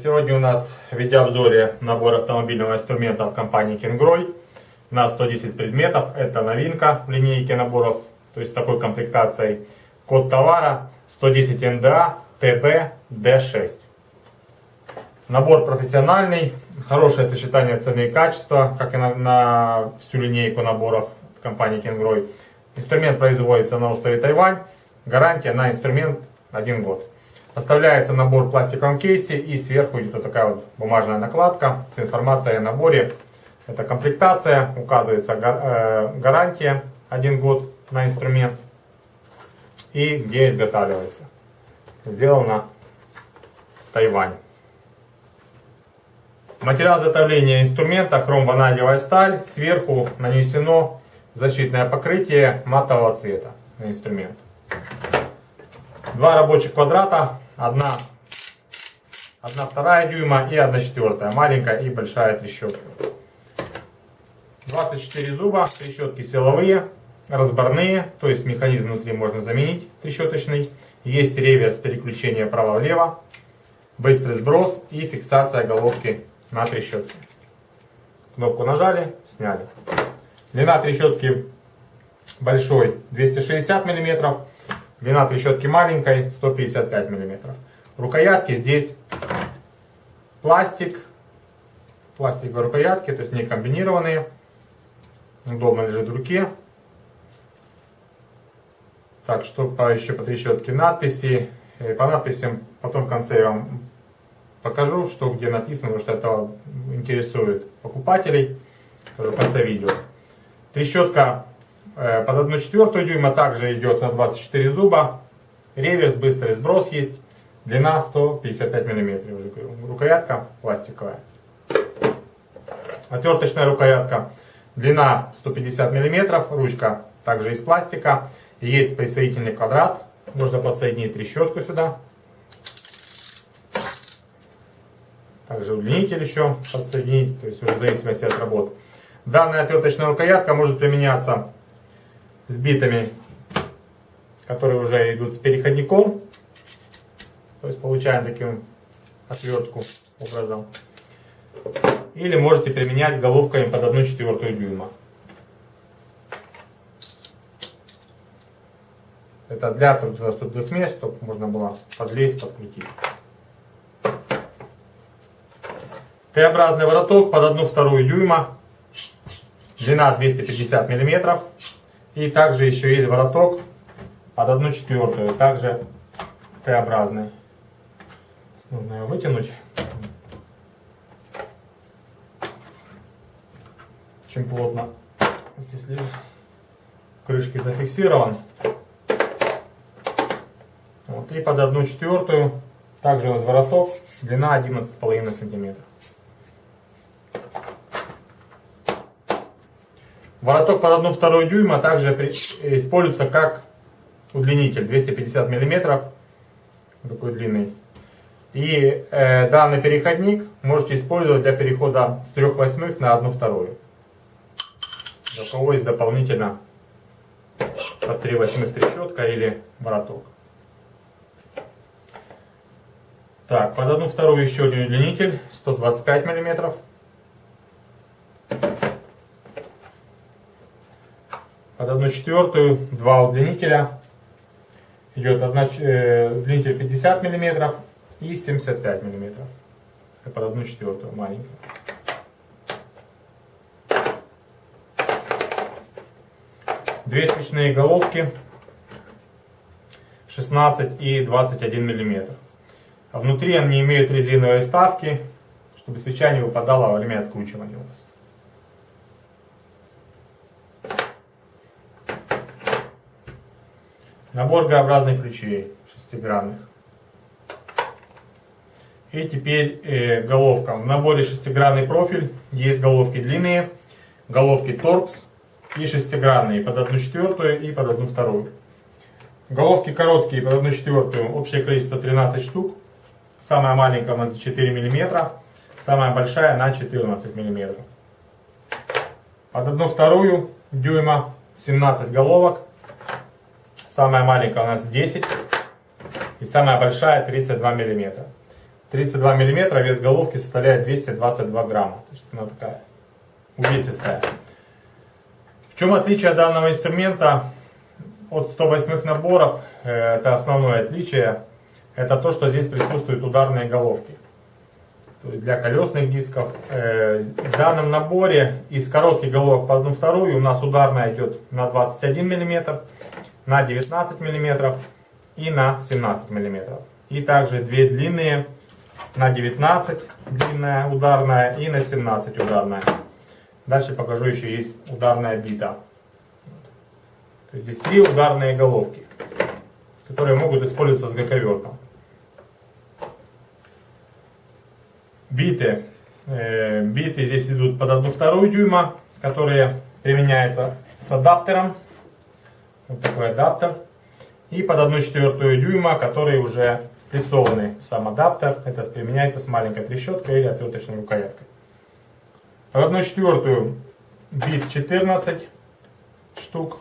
Сегодня у нас в видеообзоре набор автомобильного инструмента от компании Kingroy на 110 предметов. Это новинка в линейке наборов, то есть с такой комплектацией. Код товара 110 НДА ТБ Д6. Набор профессиональный, хорошее сочетание цены и качества, как и на, на всю линейку наборов компании Kingroy. Инструмент производится на острове Тайвань. Гарантия на инструмент 1 год. Поставляется набор в пластиковом кейсе и сверху идет вот такая вот бумажная накладка с информацией о наборе. Это комплектация, указывается э, гарантия 1 год на инструмент и где изготавливается. Сделано Тайвань. Материал изготовления инструмента хром-ванадиевая сталь. Сверху нанесено защитное покрытие матового цвета на инструмент. Два рабочих квадрата Одна, одна вторая дюйма и одна четвертая. Маленькая и большая трещотка. 24 зуба, трещотки силовые, разборные, то есть механизм внутри можно заменить трещоточный. Есть реверс переключения право-влево, быстрый сброс и фиксация головки на трещотке. Кнопку нажали, сняли. Длина трещотки большой 260 мм, Длина трещотки маленькой 155 мм. Рукоятки здесь пластик. Пластиковые рукоятки, то есть не комбинированные. Удобно лежит в руке. Так, что по, еще по трещотке надписи. И по надписям потом в конце я вам покажу, что где написано, потому что это интересует покупателей. В конце видео. Трещотка Э, под 1 четвертую дюйма также идет на 24 зуба. Реверс, быстрый сброс есть. Длина 155 мм. Уже Рукоятка пластиковая. Отверточная рукоятка. Длина 150 мм. Ручка также из пластика. Есть присоединительный квадрат. Можно подсоединить трещотку сюда. Также удлинитель еще подсоединить. То есть уже в зависимости от работы. Данная отверточная рукоятка может применяться с битами, которые уже идут с переходником. То есть получаем таким отвертку образом. Или можете применять головками под 1 четвертую дюйма. Это для труднодоступных мест, чтобы можно было подлезть, подкрутить. Т-образный вороток под 1 вторую дюйма. Длина 250 миллиметров. И также еще есть вороток под одну четвертую, также Т-образный. Нужно его вытянуть. Очень плотно. Если крышки зафиксирован. Вот, и под одну четвертую также у нас вороток, длина 11,5 сантиметров. Вороток под 1,2 дюйма также используется как удлинитель 250 мм, такой длинный. И э, данный переходник можете использовать для перехода с 3 восьмых на 1 вторую. Для кого есть дополнительно под 3 восьмых трещотка или вороток. Так, под 1 вторую еще один удлинитель 125 миллиметров. Под 1 четвертую два удлинителя. Идет одна, э, удлинитель 50 мм и 75 мм. Под 1 четвертую маленькая. Две свечные головки 16 и 21 мм. А внутри они имеют резиновые вставки, чтобы свеча не выпадала во время откручивания у вас. Набор Г-образных ключей шестигранных. И теперь э, головка. В наборе шестигранный профиль. Есть головки длинные, головки торкс и шестигранные под 1 четвертую и под 1 вторую. Головки короткие под 1 четвертую. Общее количество 13 штук. Самая маленькая у нас 4 мм. Самая большая на 14 мм. Под 1 вторую дюйма 17 головок. Самая маленькая у нас 10 и самая большая 32 миллиметра. 32 мм, вес головки составляет 222 грамма. То есть она такая увесистая. В чем отличие данного инструмента от 108 наборов? Э, это основное отличие. Это то, что здесь присутствуют ударные головки. То есть для колесных дисков. Э, в данном наборе из коротких головок по одну вторую у нас ударная идет на 21 мм, на 19 мм и на 17 мм. И также две длинные на 19 длинная ударная и на 17 ударная. Дальше покажу еще есть ударная бита. То есть здесь три ударные головки, которые могут использоваться с гаковертом. биты. Э, биты здесь идут под 1,2 дюйма, которые применяются с адаптером. Вот такой адаптер. И под 1,4 дюйма, который уже впрессованный в сам адаптер. Это применяется с маленькой трещоткой или отверточной рукояткой. Под 1,4 бит 14 штук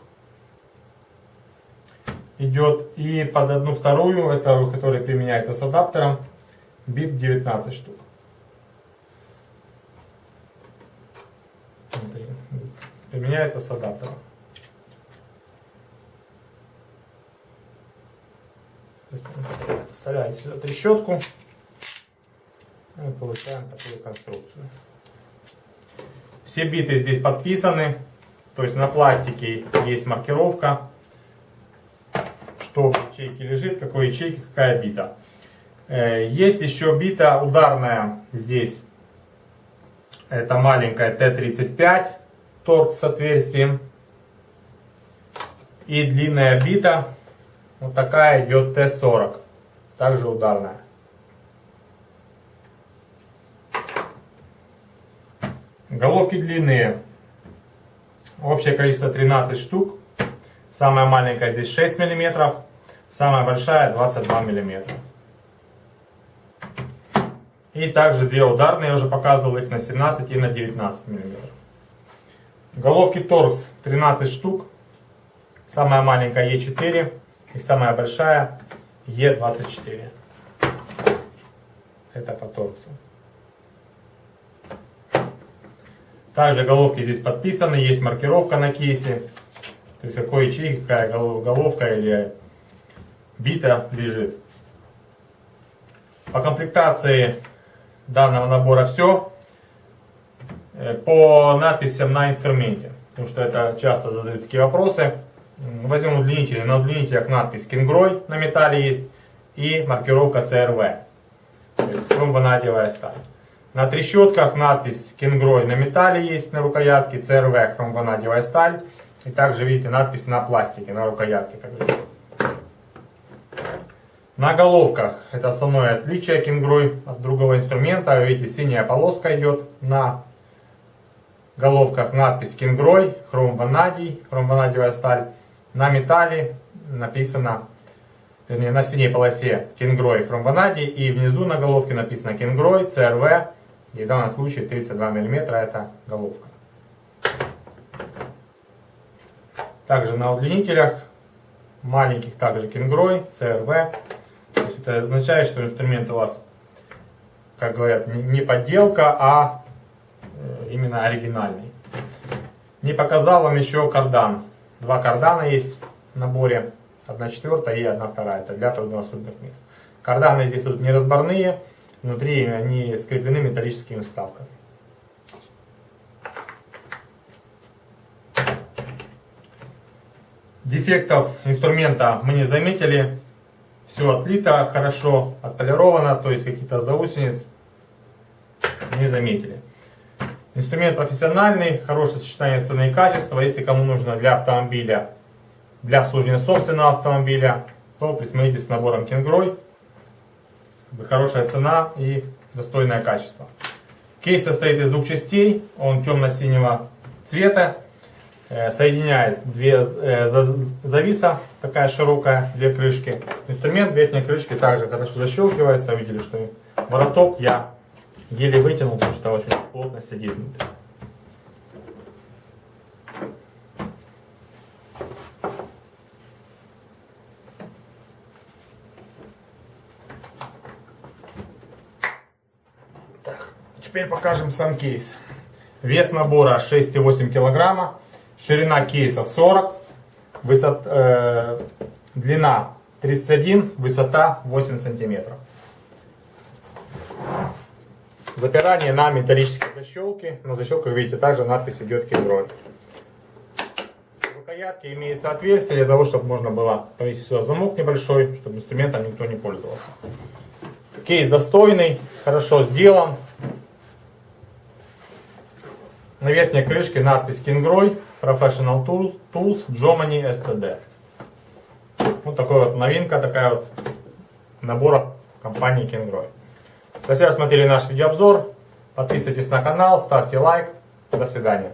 идет. И под 1,2, это который применяется с адаптером, бит 19 штук. применяется с адаптером. Вставляете сюда трещотку и получаем такую конструкцию. Все биты здесь подписаны, то есть на пластике есть маркировка, что в ячейке лежит, какой ячейке какая бита. Э, есть еще бита ударная здесь, это маленькая Т-35 торг с отверстием. И длинная бита, вот такая идет Т-40, также ударная. Головки длинные, общее количество 13 штук. Самая маленькая здесь 6 мм, самая большая 22 мм. И также две ударные, я уже показывал их на 17 и на 19 мм. Головки торкс 13 штук. Самая маленькая Е4 и самая большая Е24. Это по торксу. Также головки здесь подписаны, есть маркировка на кейсе. То есть какой ячейки, какая головка или бита лежит. По комплектации данного набора все. Э, по надписям на инструменте. Потому что это часто задают такие вопросы. Возьмем удлинители. На удлинителях надпись Кингрой на металле есть и маркировка CRV. То есть хромванадиевая сталь. На трещотках надпись Кингрой на металле есть на рукоятке, CRV хромванадиевая сталь. И также видите надпись на пластике, на рукоятке. На головках это основное отличие Кингрой от другого инструмента. Видите, синяя полоска идет на головках надпись Кингрой, хром ванадий, сталь. На металле написано, вернее на синей полосе Кингрой, хром ванадий. И внизу на головке написано Кингрой, CRV. И в данном случае 32 мм это головка. Также на удлинителях маленьких также Кингрой, CRV. То есть это означает, что инструмент у вас, как говорят, не подделка, а Э, именно оригинальный. Не показал вам еще кардан. Два кардана есть в наборе. Одна четвертая и одна вторая. Это для труднодоступных мест. Карданы здесь тут не разборные. Внутри они скреплены металлическими вставками. Дефектов инструмента мы не заметили. Все отлито хорошо, отполировано, то есть каких-то заусениц не заметили. Инструмент профессиональный, хорошее сочетание цены и качества. Если кому нужно для автомобиля, для обслуживания собственного автомобиля, то присмотритесь с набором Кенгрой. Хорошая цена и достойное качество. Кейс состоит из двух частей. Он темно-синего цвета. Э, соединяет две э, зависа, такая широкая, две крышки. Инструмент верхней крышки также хорошо защелкивается. Видели, что вороток я еле вытянул, потому что очень плотно сидит внутри. Теперь покажем сам кейс. Вес набора 6,8 килограмма, ширина кейса 40, высот, э, длина 31, высота 8 сантиметров. Запирание на металлические защелки. На защелках, видите, также надпись идет Кенгрой. В рукоятке имеется отверстие для того, чтобы можно было повесить сюда замок небольшой, чтобы инструментом никто не пользовался. Кейс достойный, хорошо сделан. На верхней крышке надпись Kingroy Professional Tools, Tools Germany STD. Вот такая вот новинка, такая вот набора компании Kingroy. Спасибо, что смотрели наш видеообзор. Подписывайтесь на канал, ставьте лайк. До свидания.